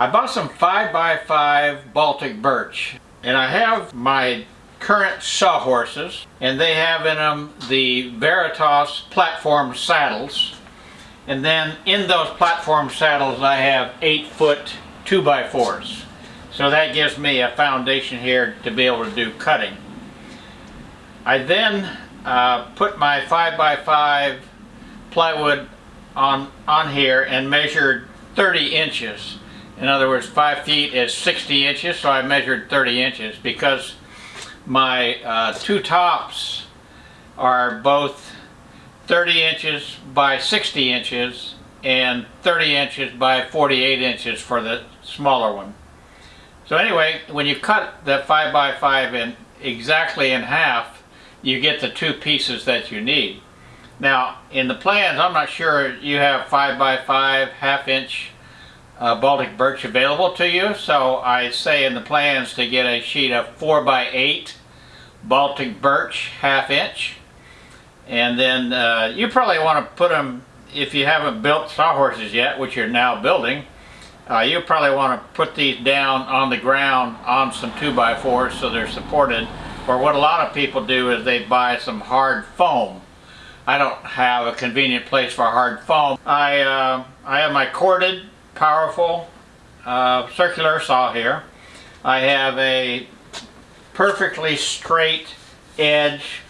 I bought some 5x5 Baltic birch and I have my current sawhorses and they have in them the Veritas platform saddles. And then in those platform saddles I have 8 foot 2x4s so that gives me a foundation here to be able to do cutting. I then uh, put my 5x5 plywood on, on here and measured 30 inches in other words, five feet is 60 inches, so I measured 30 inches because my uh, two tops are both 30 inches by 60 inches and 30 inches by 48 inches for the smaller one. So anyway, when you cut the 5 by 5 in exactly in half, you get the two pieces that you need. Now, in the plans, I'm not sure you have 5 by 5 half inch uh, Baltic birch available to you. So I say in the plans to get a sheet of 4 by 8 Baltic birch half inch. And then uh, you probably want to put them, if you haven't built sawhorses yet, which you're now building, uh, you probably want to put these down on the ground on some 2 by 4s so they're supported. Or what a lot of people do is they buy some hard foam. I don't have a convenient place for hard foam. I, uh, I have my corded powerful uh, circular saw here. I have a perfectly straight edge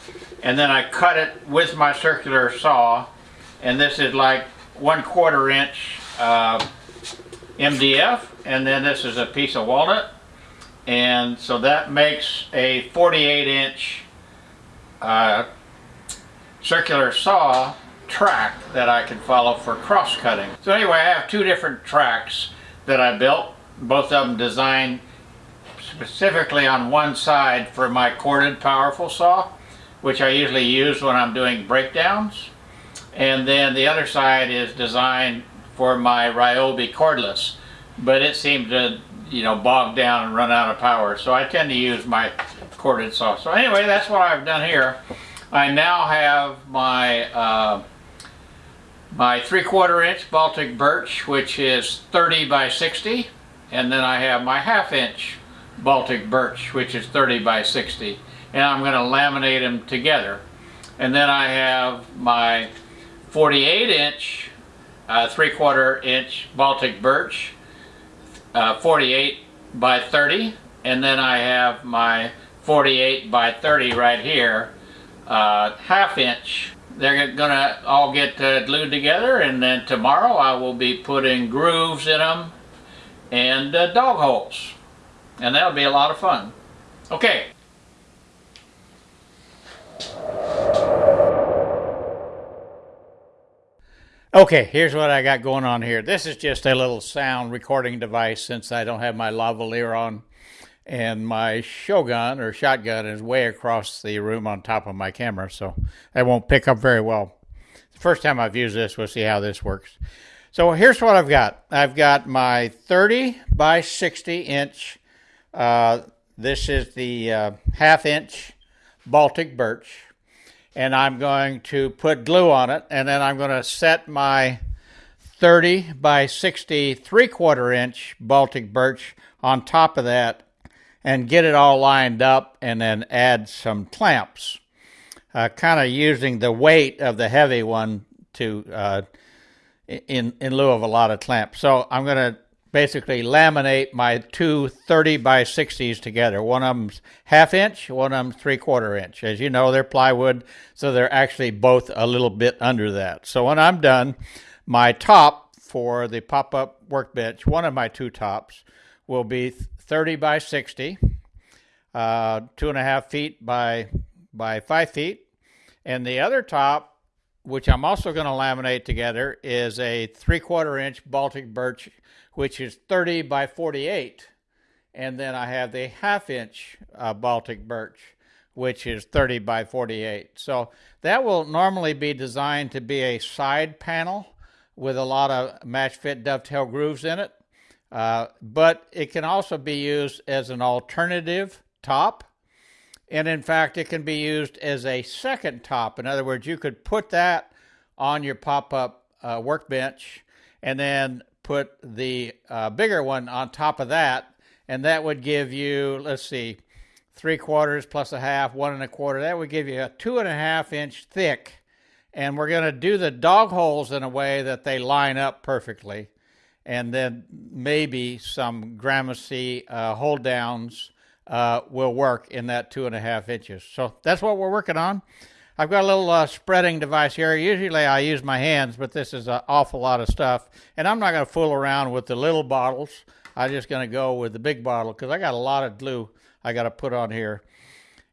and then I cut it with my circular saw and this is like one quarter inch uh, MDF and then this is a piece of walnut and so that makes a 48 inch uh, circular saw track that I can follow for cross cutting. So anyway, I have two different tracks that I built, both of them designed specifically on one side for my corded powerful saw, which I usually use when I'm doing breakdowns. And then the other side is designed for my Ryobi cordless, but it seemed to, you know, bog down and run out of power. So I tend to use my corded saw. So anyway, that's what I've done here. I now have my uh, my three quarter inch Baltic birch which is 30 by 60 and then I have my half inch Baltic birch which is 30 by 60 and I'm going to laminate them together. And then I have my 48 inch uh, three quarter inch Baltic birch uh, 48 by 30 and then I have my 48 by 30 right here uh, half inch they're gonna all get uh, glued together and then tomorrow I will be putting grooves in them and uh, dog holes. And that'll be a lot of fun. Okay. Okay, here's what I got going on here. This is just a little sound recording device since I don't have my lavalier on and my Shogun or shotgun is way across the room on top of my camera, so I won't pick up very well. The first time I've used this, we'll see how this works. So here's what I've got. I've got my 30 by 60 inch. Uh, this is the uh, half inch Baltic birch, and I'm going to put glue on it, and then I'm going to set my 30 by 60 three quarter inch Baltic birch on top of that and get it all lined up and then add some clamps, uh, kind of using the weight of the heavy one to uh, in in lieu of a lot of clamps. So I'm going to basically laminate my two 30 by 60s together. One of them's half inch, one of them's three quarter inch. As you know, they're plywood, so they're actually both a little bit under that. So when I'm done, my top for the pop-up workbench, one of my two tops, will be 30 by 60, uh, two and a half feet by, by five feet. And the other top, which I'm also going to laminate together, is a three quarter inch Baltic birch, which is 30 by 48. And then I have the half inch uh, Baltic birch, which is 30 by 48. So that will normally be designed to be a side panel with a lot of match fit dovetail grooves in it. Uh, but it can also be used as an alternative top. And in fact, it can be used as a second top. In other words, you could put that on your pop up uh, workbench and then put the uh, bigger one on top of that, and that would give you, let's see, three quarters plus a half, one and a quarter. That would give you a two and a half inch thick. And we're going to do the dog holes in a way that they line up perfectly. And then maybe some Gramercy uh, hold downs uh, will work in that two and a half inches. So that's what we're working on. I've got a little uh, spreading device here. Usually I use my hands, but this is an awful lot of stuff. And I'm not going to fool around with the little bottles. I'm just going to go with the big bottle because I got a lot of glue I got to put on here.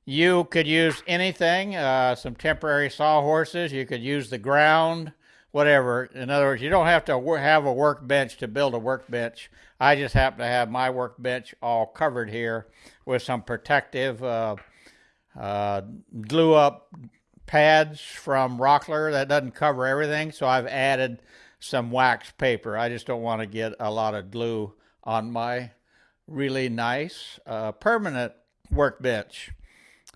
You could use anything, uh, some temporary sawhorses. You could use the ground, whatever. In other words, you don't have to have a workbench to build a workbench. I just happen to have my workbench all covered here with some protective uh, uh, glue up pads from Rockler that doesn't cover everything, so I've added some wax paper. I just don't want to get a lot of glue on my really nice uh, permanent workbench.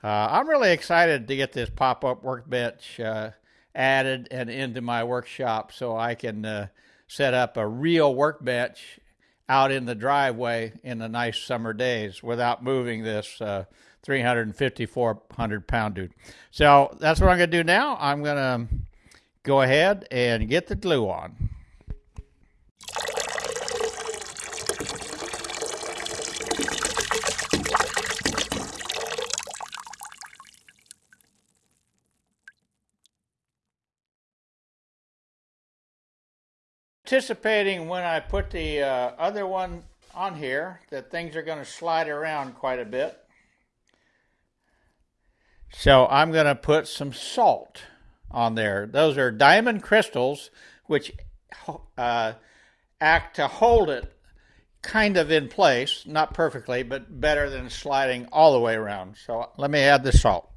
Uh, I'm really excited to get this pop-up workbench uh, added and into my workshop so I can uh, set up a real workbench out in the driveway in the nice summer days without moving this uh, 350, 400 pound dude. So that's what I'm going to do now. I'm going to go ahead and get the glue on. Anticipating when I put the uh, other one on here that things are going to slide around quite a bit. So I'm going to put some salt on there. Those are diamond crystals, which uh, act to hold it kind of in place, not perfectly, but better than sliding all the way around. So let me add the salt.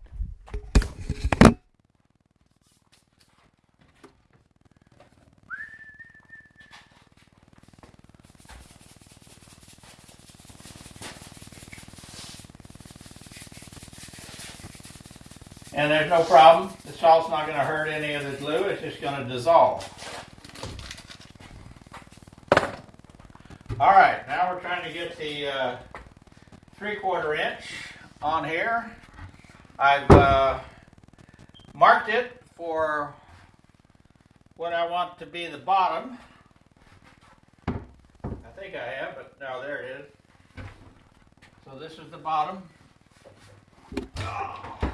And there's no problem. The salt's not going to hurt any of the glue. It's just going to dissolve. All right, now we're trying to get the uh, three quarter inch on here. I've uh, marked it for what I want to be the bottom. I think I have, but no, there it is. So this is the bottom. Oh.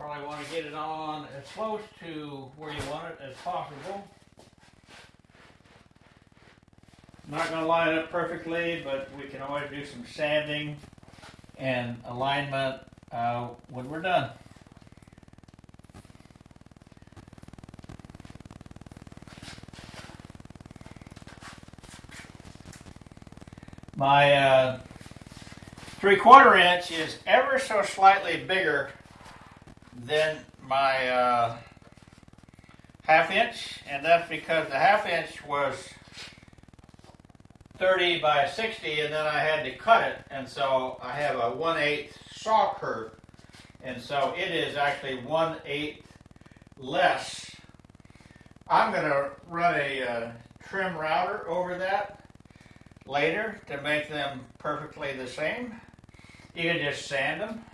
Probably want to get it on as close to where you want it as possible. Not going to line up perfectly, but we can always do some sanding and alignment uh, when we're done. My uh, three quarter inch is ever so slightly bigger then my uh, half inch, and that's because the half inch was 30 by 60, and then I had to cut it, and so I have a 1 8 saw kerf, and so it is actually 1 8 less. I'm going to run a uh, trim router over that later to make them perfectly the same. You can just sand them.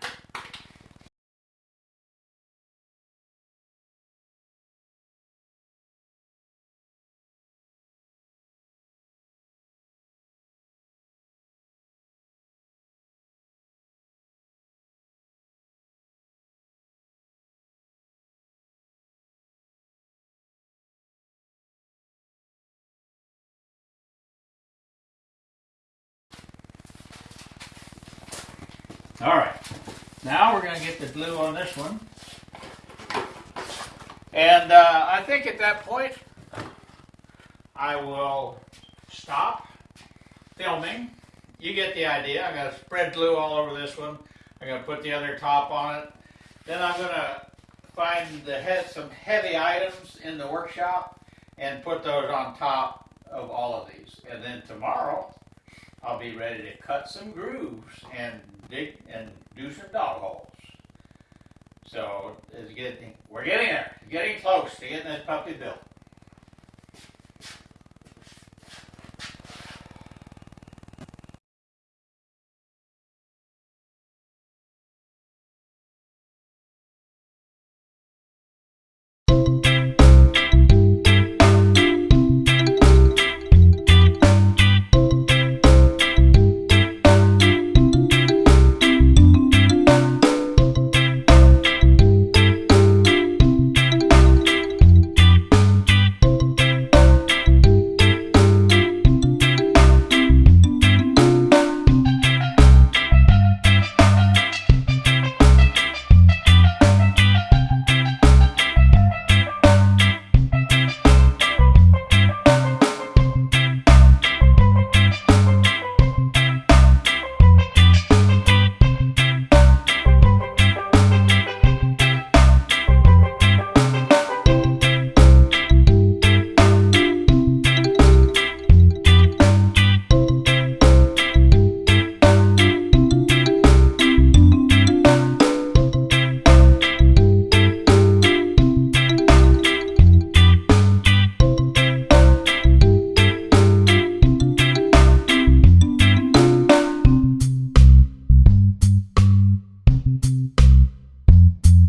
All right, now we're going to get the glue on this one. And uh, I think at that point, I will stop filming. You get the idea. I'm going to spread glue all over this one. I'm going to put the other top on it. Then I'm going to find the head, some heavy items in the workshop and put those on top of all of these. And then tomorrow, I'll be ready to cut some grooves and dig and do some dog holes. So it's getting, we're getting there, getting close to getting this puppy built.